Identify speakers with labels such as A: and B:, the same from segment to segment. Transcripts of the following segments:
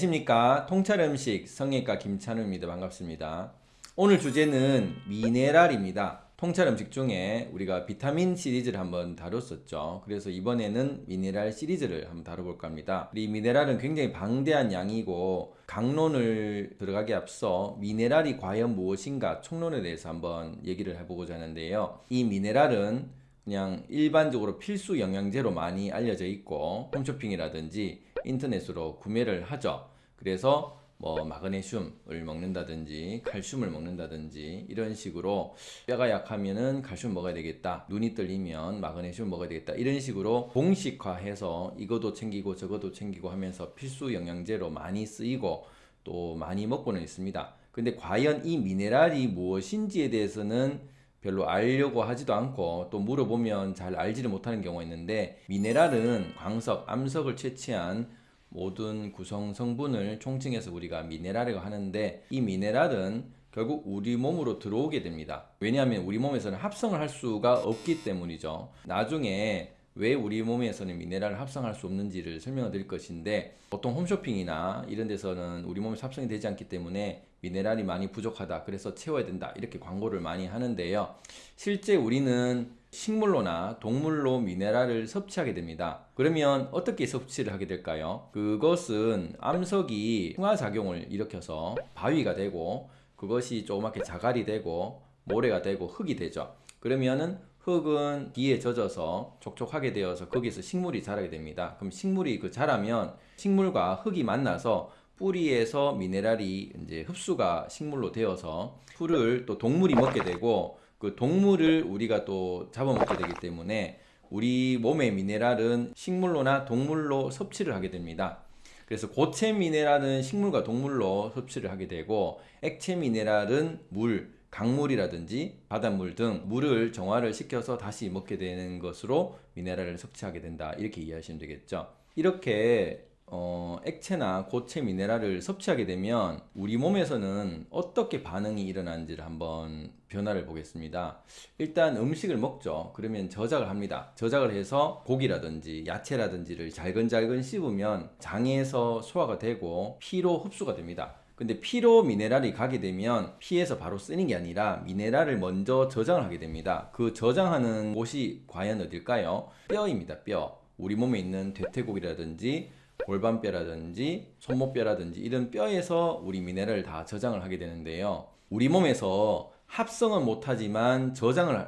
A: 안녕하십니까? 통찰음식 성형외과 김찬우입니다. 반갑습니다. 오늘 주제는 미네랄입니다. 통찰음식 중에 우리가 비타민 시리즈를 한번 다뤘었죠. 그래서 이번에는 미네랄 시리즈를 한번 다뤄볼까 합니다. 이 미네랄은 굉장히 방대한 양이고 강론을 들어가기 앞서 미네랄이 과연 무엇인가 총론에 대해서 한번 얘기를 해보고자 하는데요. 이 미네랄은 그냥 일반적으로 필수 영양제로 많이 알려져 있고 홈쇼핑이라든지 인터넷으로 구매를 하죠. 그래서 뭐 마그네슘을 먹는다든지 칼슘을 먹는다든지 이런 식으로 뼈가 약하면은 칼슘 먹어야 되겠다 눈이 떨리면 마그네슘 먹어야 되겠다 이런 식으로 공식화해서 이것도 챙기고 저것도 챙기고 하면서 필수 영양제로 많이 쓰이고 또 많이 먹고는 있습니다. 근데 과연 이 미네랄이 무엇인지에 대해서는 별로 알려고 하지도 않고 또 물어보면 잘 알지를 못하는 경우가 있는데 미네랄은 광석, 암석을 채취한 모든 구성 성분을 총칭해서 우리가 미네랄이라고 하는데 이 미네랄은 결국 우리 몸으로 들어오게 됩니다. 왜냐하면 우리 몸에서는 합성을 할 수가 없기 때문이죠. 나중에 왜 우리 몸에서는 미네랄을 합성할 수 없는지를 설명을 드릴 것인데 보통 홈쇼핑이나 이런 데서는 우리 몸에 합성이 되지 않기 때문에 미네랄이 많이 부족하다 그래서 채워야 된다 이렇게 광고를 많이 하는데요 실제 우리는 식물로나 동물로 미네랄을 섭취하게 됩니다. 그러면 어떻게 섭취를 하게 될까요? 그것은 암석이 풍화작용을 일으켜서 바위가 되고 그것이 조그맣게 자갈이 되고 모래가 되고 흙이 되죠. 그러면은 흙은 비에 젖어서 촉촉하게 되어서 거기서 식물이 자라게 됩니다. 그럼 식물이 그 자라면 식물과 흙이 만나서 뿌리에서 미네랄이 이제 흡수가 식물로 되어서 풀을 또 동물이 먹게 되고 그 동물을 우리가 또 잡아먹게 되기 때문에 우리 몸의 미네랄은 식물로나 동물로 섭취를 하게 됩니다. 그래서 고체 미네랄은 식물과 동물로 섭취를 하게 되고 액체 미네랄은 물, 강물이라든지 바닷물 등 물을 정화를 시켜서 다시 먹게 되는 것으로 미네랄을 섭취하게 된다 이렇게 이해하시면 되겠죠 이렇게 어, 액체나 고체 미네랄을 섭취하게 되면 우리 몸에서는 어떻게 반응이 일어나는지를 한번 변화를 보겠습니다. 일단 음식을 먹죠. 그러면 저작을 합니다. 저작을 해서 고기라든지 야채라든지를 잘근잘근 씹으면 장에서 소화가 되고 피로 흡수가 됩니다. 근데 피로 미네랄이 가게 되면 피에서 바로 쓰는 게 아니라 미네랄을 먼저 저장을 하게 됩니다. 그 저장하는 곳이 과연 어딜까요? 뼈입니다 뼈. 우리 몸에 있는 대퇴골이라든지 골반뼈라든지 손목뼈라든지 이런 뼈에서 우리 미네랄을 다 저장을 하게 되는데요. 우리 몸에서 합성은 못하지만 저장을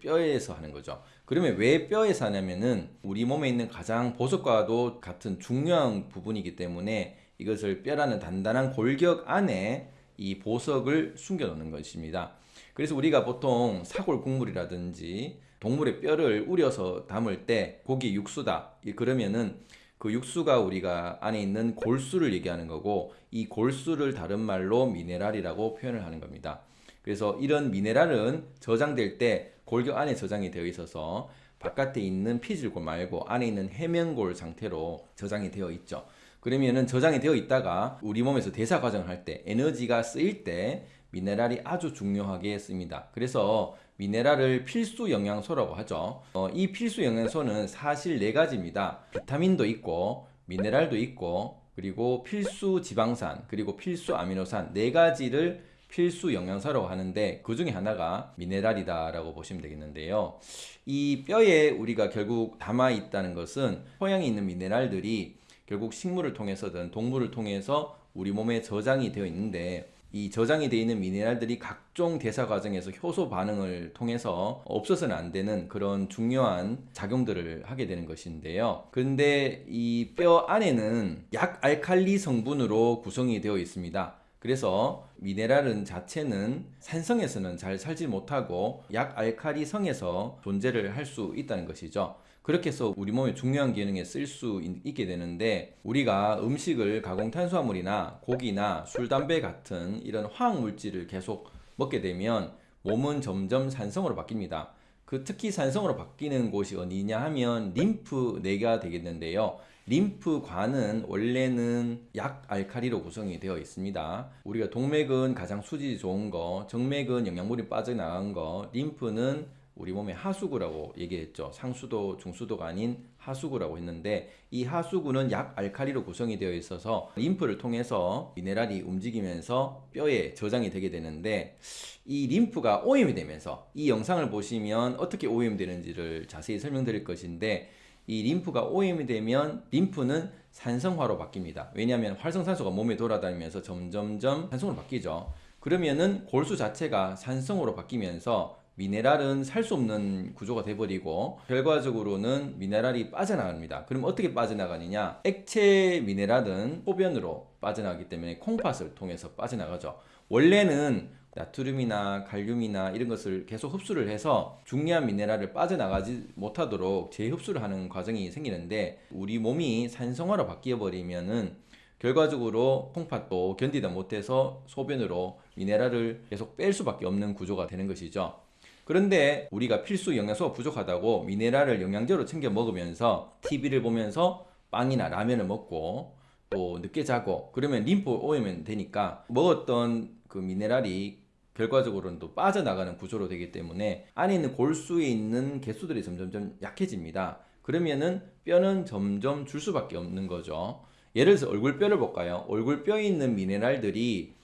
A: 뼈에서 하는 거죠. 그러면 왜 뼈에서 하냐면은 우리 몸에 있는 가장 보석과도 같은 중요한 부분이기 때문에 이것을 뼈라는 단단한 골격 안에 이 보석을 숨겨 놓는 것입니다. 그래서 우리가 보통 사골 국물이라든지 동물의 뼈를 우려서 담을 때 고기 육수다. 그러면은 그 육수가 우리가 안에 있는 골수를 얘기하는 거고 이 골수를 다른 말로 미네랄이라고 표현을 하는 겁니다. 그래서 이런 미네랄은 저장될 때 골격 안에 저장이 되어 있어서 바깥에 있는 피질골 말고 안에 있는 해면골 상태로 저장이 되어 있죠. 그러면은 저장이 되어 있다가 우리 몸에서 대사 과정을 할 때 에너지가 쓰일 때 미네랄이 아주 중요하게 씁니다. 그래서 미네랄을 필수 영양소라고 하죠. 어, 이 필수 영양소는 사실 네 가지입니다. 비타민도 있고 미네랄도 있고 그리고 필수 지방산 그리고 필수 아미노산 네 가지를 필수 영양소라고 하는데 그 중에 하나가 미네랄이다 라고 보시면 되겠는데요. 이 뼈에 우리가 결국 담아 있다는 것은 토양에 있는 미네랄들이 결국 식물을 통해서든 동물을 통해서 우리 몸에 저장이 되어 있는데 이 저장이 되어 있는 미네랄들이 각종 대사 과정에서 효소 반응을 통해서 없어서는 안 되는 그런 중요한 작용들을 하게 되는 것인데요. 근데 이 뼈 안에는 약 알칼리 성분으로 구성이 되어 있습니다. 그래서 미네랄은 자체는 산성에서는 잘 살지 못하고 약 알칼리 성에서 존재를 할 수 있다는 것이죠 그렇게 해서 우리 몸의 중요한 기능에 쓸 수 있게 되는데 우리가 음식을 가공 탄수화물이나 고기나 술, 담배 같은 이런 화학물질을 계속 먹게 되면 몸은 점점 산성으로 바뀝니다. 그 특히 산성으로 바뀌는 곳이 어디냐 하면 림프 내가 되겠는데요. 림프관은 원래는 약 알칼리로 구성이 되어 있습니다. 우리가 동맥은 가장 수질이 좋은 거, 정맥은 영양물이 빠져나간 거, 림프는 우리 몸의 하수구라고 얘기했죠. 상수도, 중수도가 아닌 하수구라고 했는데 이 하수구는 약 알칼리로 구성이 되어 있어서 림프를 통해서 미네랄이 움직이면서 뼈에 저장이 되게 되는데 이 림프가 오염이 되면서 이 영상을 보시면 어떻게 오염되는지를 자세히 설명드릴 것인데 이 림프가 오염이 되면 림프는 산성화로 바뀝니다. 왜냐하면 활성산소가 몸에 돌아다니면서 점점점 산성으로 바뀌죠. 그러면은 골수 자체가 산성으로 바뀌면서 미네랄은 살 수 없는 구조가 돼버리고 결과적으로는 미네랄이 빠져나갑니다. 그럼 어떻게 빠져나가느냐? 액체 미네랄은 소변으로 빠져나가기 때문에 콩팥을 통해서 빠져나가죠. 원래는 나트륨이나 칼륨이나 이런 것을 계속 흡수를 해서 중요한 미네랄을 빠져나가지 못하도록 재흡수를 하는 과정이 생기는데 우리 몸이 산성화로 바뀌어 버리면은 결과적으로 콩팥도 견디다 못해서 소변으로 미네랄을 계속 뺄 수밖에 없는 구조가 되는 것이죠. 그런데 우리가 필수 영양소가 부족하다고 미네랄을 영양제로 챙겨 먹으면서 TV를 보면서 빵이나 라면을 먹고 또 늦게 자고 그러면 림프 오염이 되니까 먹었던 그 미네랄이 결과적으로는 또 빠져나가는 구조로 되기 때문에 안에 있는 골수에 있는 개수들이 점점점 약해집니다. 그러면은 뼈는 점점 줄 수밖에 없는 거죠. 예를 들어서 얼굴뼈를 볼까요? 얼굴뼈에 있는 미네랄들이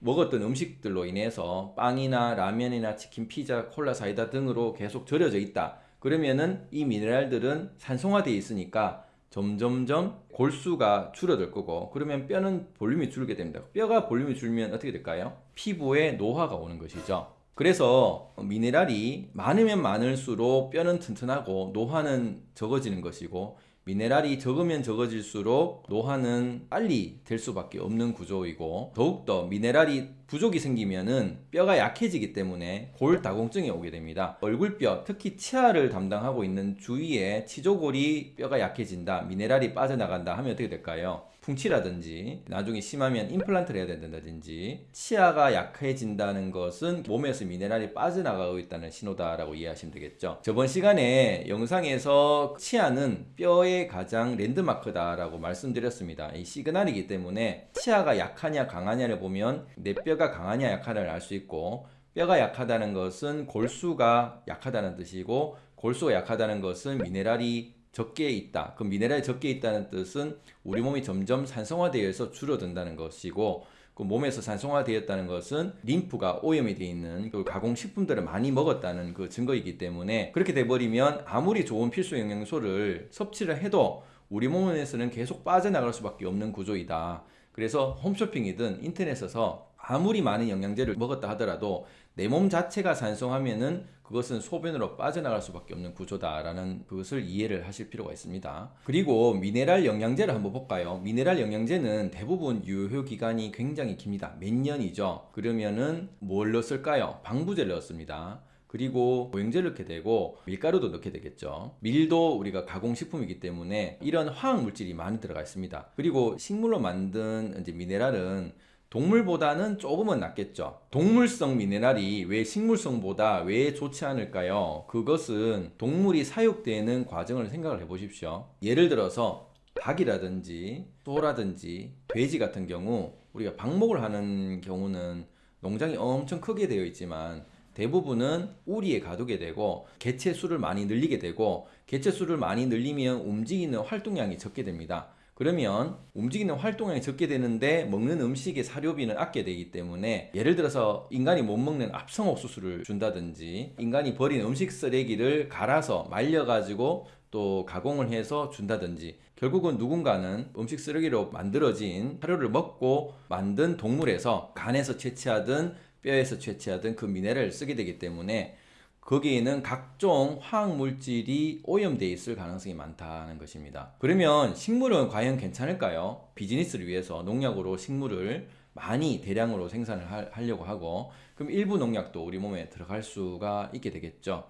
A: 먹었던 음식들로 인해서 빵이나 라면이나 치킨, 피자, 콜라, 사이다 등으로 계속 절여져 있다. 그러면은 이 미네랄들은 산성화되어 있으니까 점점점 골수가 줄어들 거고 그러면 뼈는 볼륨이 줄게 됩니다. 뼈가 볼륨이 줄면 어떻게 될까요? 피부에 노화가 오는 것이죠. 그래서 미네랄이 많으면 많을수록 뼈는 튼튼하고 노화는 적어지는 것이고 미네랄이 적으면 적어질수록 노화는 빨리 될 수밖에 없는 구조이고 더욱더 미네랄이 부족이 생기면은 뼈가 약해지기 때문에 골다공증이 오게 됩니다. 얼굴뼈, 특히 치아를 담당하고 있는 주위에 치조골이 뼈가 약해진다, 미네랄이 빠져나간다 하면 어떻게 될까요? 풍치라든지 나중에 심하면 임플란트를 해야 된다든지 치아가 약해진다는 것은 몸에서 미네랄이 빠져나가고 있다는 신호다라고 이해하시면 되겠죠. 저번 시간에 영상에서 치아는 뼈의 가장 랜드마크다라고 말씀드렸습니다. 이 시그널이기 때문에 치아가 약하냐 강하냐를 보면 내 뼈가 강하냐 약하냐를 알 수 있고 뼈가 약하다는 것은 골수가 약하다는 뜻이고 골수가 약하다는 것은 미네랄이 적게 있다. 그 미네랄이 적게 있다는 뜻은 우리 몸이 점점 산성화되어서 줄어든다는 것이고 그 몸에서 산성화되었다는 것은 림프가 오염이 되어 있는 그 가공식품들을 많이 먹었다는 그 증거이기 때문에 그렇게 돼버리면 아무리 좋은 필수 영양소를 섭취를 해도 우리 몸에서는 계속 빠져나갈 수밖에 없는 구조이다. 그래서 홈쇼핑이든 인터넷에서 아무리 많은 영양제를 먹었다 하더라도 내 몸 자체가 산성하면은 그것은 소변으로 빠져나갈 수밖에 없는 구조다라는 그것을 이해를 하실 필요가 있습니다. 그리고 미네랄 영양제를 한번 볼까요? 미네랄 영양제는 대부분 유효 기간이 굉장히 깁니다. 몇 년이죠. 그러면은 뭘 넣었을까요? 방부제를 넣었습니다. 그리고 보행제를 넣게 되고 밀가루도 넣게 되겠죠. 밀도 우리가 가공식품이기 때문에 이런 화학 물질이 많이 들어가 있습니다. 그리고 식물로 만든 이제 미네랄은 동물보다는 조금은 낫겠죠. 동물성 미네랄이 왜 식물성보다 왜 좋지 않을까요? 그것은 동물이 사육되는 과정을 생각을 해 보십시오. 예를 들어서 닭이라든지 소라든지 돼지 같은 경우 우리가 방목을 하는 경우는 농장이 엄청 크게 되어 있지만 대부분은 우리에 가두게 되고 개체 수를 많이 늘리게 되고 개체 수를 많이 늘리면 움직이는 활동량이 적게 됩니다. 그러면 움직이는 활동량이 적게 되는데 먹는 음식의 사료비는 아껴야 되기 때문에 예를 들어서 인간이 못 먹는 합성 옥수수를 준다든지 인간이 버린 음식 쓰레기를 갈아서 말려가지고 또 가공을 해서 준다든지 결국은 누군가는 음식 쓰레기로 만들어진 사료를 먹고 만든 동물에서 간에서 채취하든 뼈에서 채취하든 그 미네랄을 쓰게 되기 때문에 거기에는 각종 화학 물질이 오염되어 있을 가능성이 많다는 것입니다. 그러면 식물은 과연 괜찮을까요? 비즈니스를 위해서 농약으로 식물을 많이 대량으로 생산을 하려고 하고 그럼 일부 농약도 우리 몸에 들어갈 수가 있게 되겠죠.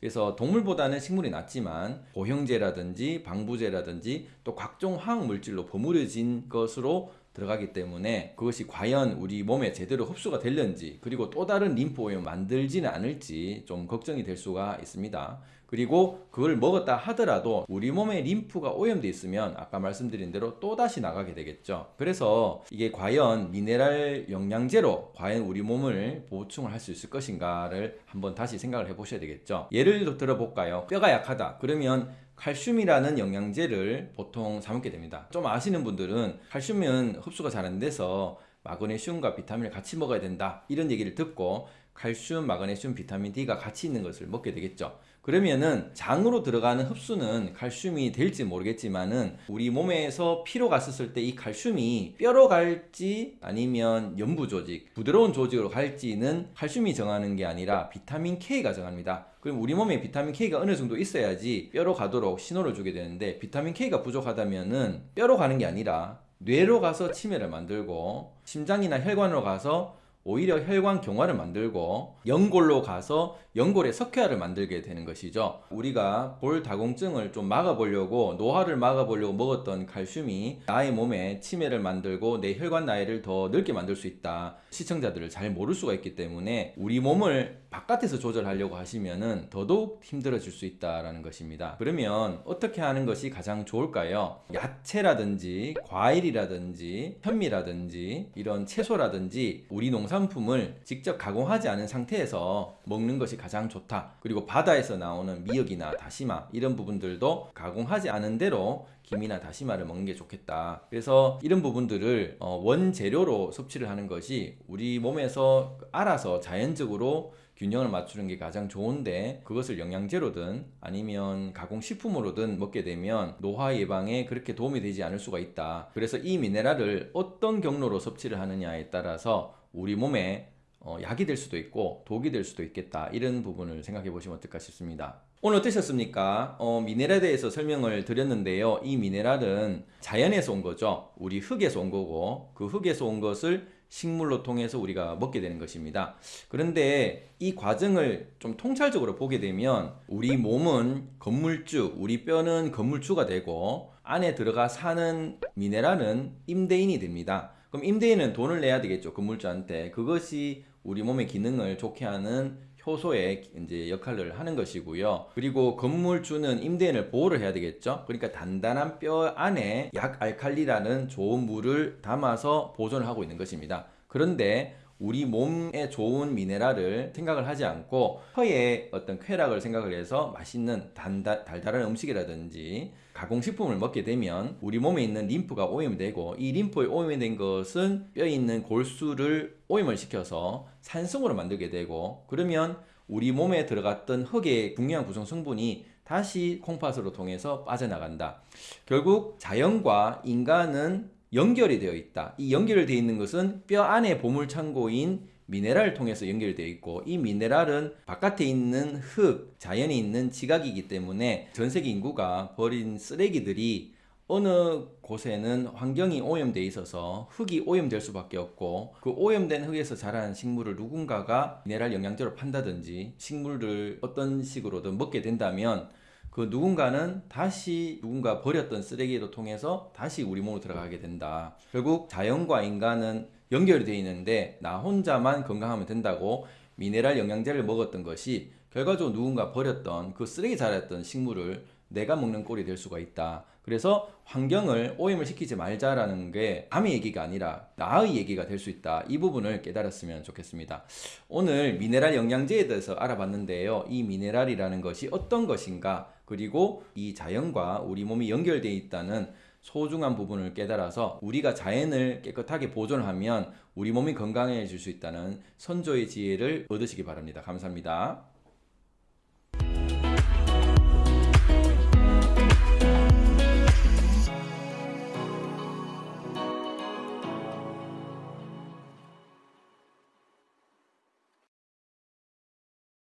A: 그래서 동물보다는 식물이 낫지만 보형제라든지 방부제라든지 또 각종 화학 물질로 버무려진 것으로 들어가기 때문에 그것이 과연 우리 몸에 제대로 흡수가 될는지 그리고 또 다른 림프 오염 만들지는 않을지 좀 걱정이 될 수가 있습니다. 그리고 그걸 먹었다 하더라도 우리 몸에 림프가 오염돼 있으면 아까 말씀드린 대로 또 다시 나가게 되겠죠. 그래서 이게 과연 미네랄 영양제로 과연 우리 몸을 보충을 할 수 있을 것인가를 한번 다시 생각을 해보셔야 되겠죠. 예를 들어볼까요? 뼈가 약하다. 그러면 칼슘이라는 영양제를 보통 사 먹게 됩니다. 좀 아시는 분들은 칼슘은 흡수가 잘 안 돼서 마그네슘과 비타민을 같이 먹어야 된다. 이런 얘기를 듣고 칼슘, 마그네슘, 비타민 D가 같이 있는 것을 먹게 되겠죠. 그러면은 장으로 들어가는 흡수는 칼슘이 될지 모르겠지만은 우리 몸에서 피로 갔었을 때 이 칼슘이 뼈로 갈지 아니면 연부 조직, 부드러운 조직으로 갈지는 칼슘이 정하는 게 아니라 비타민 K가 정합니다. 그럼 우리 몸에 비타민 K가 어느 정도 있어야지 뼈로 가도록 신호를 주게 되는데 비타민 K가 부족하다면은 뼈로 가는 게 아니라 뇌로 가서 치매를 만들고 심장이나 혈관으로 가서 오히려 혈관 경화를 만들고 연골로 가서 연골의 석회화를 만들게 되는 것이죠. 우리가 볼 다공증을 좀 막아보려고 노화를 막아보려고 먹었던 칼슘이 나의 몸에 치매를 만들고 내 혈관 나이를 더 넓게 만들 수 있다. 시청자들을 잘 모를 수가 있기 때문에 우리 몸을 바깥에서 조절하려고 하시면은 더더욱 힘들어질 수 있다라는 것입니다. 그러면 어떻게 하는 것이 가장 좋을까요? 야채라든지 과일이라든지 현미라든지 이런 채소라든지 우리 농산 품을 직접 가공하지 않은 상태에서 먹는 것이 가장 좋다. 그리고 바다에서 나오는 미역이나 다시마 이런 부분들도 가공하지 않은 대로 김이나 다시마를 먹는 게 좋겠다. 그래서 이런 부분들을 어, 원재료로 섭취를 하는 것이 우리 몸에서 알아서 자연적으로 균형을 맞추는 게 가장 좋은데 그것을 영양제로든 아니면 가공식품으로든 먹게 되면 노화 예방에 그렇게 도움이 되지 않을 수가 있다. 그래서 이 미네랄을 어떤 경로로 섭취를 하느냐에 따라서 우리 몸에 어, 약이 될 수도 있고 독이 될 수도 있겠다. 이런 부분을 생각해 보시면 어떨까 싶습니다. 오늘 어떠셨습니까? 어, 미네랄에 대해서 설명을 드렸는데요. 이 미네랄은 자연에서 온 거죠. 우리 흙에서 온 거고 그 흙에서 온 것을 식물로 통해서 우리가 먹게 되는 것입니다. 그런데 이 과정을 좀 통찰적으로 보게 되면 우리 몸은 건물주, 우리 뼈는 건물주가 되고 안에 들어가 사는 미네랄은 임대인이 됩니다. 그럼 임대인은 돈을 내야 되겠죠. 건물주한테. 그것이 우리 몸의 기능을 좋게 하는 효소의 이제 역할을 하는 것이고요. 그리고 건물주는 임대인을 보호를 해야 되겠죠. 그러니까 단단한 뼈 안에 약 알칼리라는 좋은 물을 담아서 보존을 하고 있는 것입니다. 그런데 우리 몸에 좋은 미네랄을 생각을 하지 않고 혀의 어떤 쾌락을 생각을 해서 맛있는 단다, 달달한 음식이라든지 가공식품을 먹게 되면 우리 몸에 있는 림프가 오염되고 이 림프에 오염된 것은 뼈에 있는 골수를 오염을 시켜서 산성으로 만들게 되고 그러면 우리 몸에 들어갔던 흙의 중요한 구성 성분이 다시 콩팥으로 통해서 빠져나간다. 결국 자연과 인간은 연결이 되어 있다. 이 연결되어 있는 것은 뼈 안에 보물 창고인 미네랄을 통해서 연결되어 있고 이 미네랄은 바깥에 있는 흙, 자연에 있는 지각이기 때문에 전 세계 인구가 버린 쓰레기들이 어느 곳에는 환경이 오염되어 있어서 흙이 오염될 수밖에 없고 그 오염된 흙에서 자란 식물을 누군가가 미네랄 영양제로 판다든지 식물을 어떤 식으로든 먹게 된다면 그 누군가는 다시 누군가 버렸던 쓰레기로 통해서 다시 우리 몸으로 들어가게 된다. 결국 자연과 인간은 연결이 되어 있는데 나 혼자만 건강하면 된다고 미네랄 영양제를 먹었던 것이 결과적으로 누군가 버렸던 그 쓰레기 자랐던 식물을 내가 먹는 꼴이 될 수가 있다. 그래서 환경을 오염을 시키지 말자라는 게 남의 얘기가 아니라 나의 얘기가 될 수 있다. 이 부분을 깨달았으면 좋겠습니다. 오늘 미네랄 영양제에 대해서 알아봤는데요. 이 미네랄이라는 것이 어떤 것인가, 그리고 이 자연과 우리 몸이 연결되어 있다는 소중한 부분을 깨달아서 우리가 자연을 깨끗하게 보존하면 우리 몸이 건강해질 수 있다는 선조의 지혜를 얻으시기 바랍니다. 감사합니다.